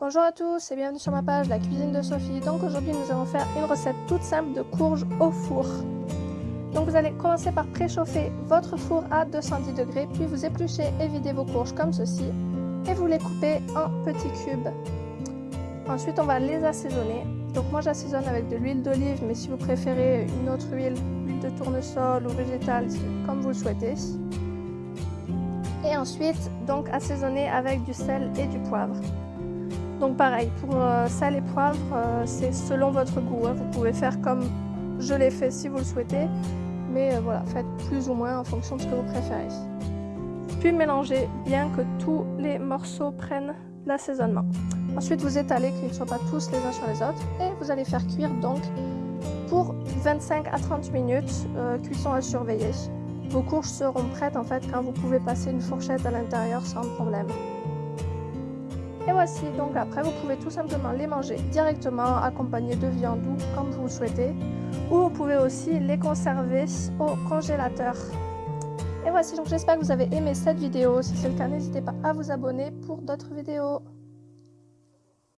Bonjour à tous et bienvenue sur ma page La cuisine de Sophie. Donc aujourd'hui nous allons faire une recette toute simple de courges au four. Donc vous allez commencer par préchauffer votre four à 210 degrés, puis vous épluchez et videz vos courges comme ceci et vous les coupez en petits cubes. Ensuite on va les assaisonner. Donc moi j'assaisonne avec de l'huile d'olive, mais si vous préférez une autre huile, huile de tournesol ou végétale, comme vous le souhaitez. Et ensuite donc assaisonner avec du sel et du poivre. Donc pareil, pour euh, sel et poivre, euh, c'est selon votre goût. Hein. Vous pouvez faire comme je l'ai fait si vous le souhaitez. Mais euh, voilà, faites plus ou moins en fonction de ce que vous préférez. Puis mélangez bien que tous les morceaux prennent l'assaisonnement. Ensuite, vous étalez qu'ils ne soient pas tous les uns sur les autres. Et vous allez faire cuire donc pour 25 à 30 minutes, cuisson à surveiller. Vos courges seront prêtes en fait quand vous pouvez passer une fourchette à l'intérieur sans problème. Et voici, donc après vous pouvez tout simplement les manger directement accompagnés de viande ou comme vous le souhaitez. Ou vous pouvez aussi les conserver au congélateur. Et voici, donc j'espère que vous avez aimé cette vidéo. Si c'est le cas, n'hésitez pas à vous abonner pour d'autres vidéos.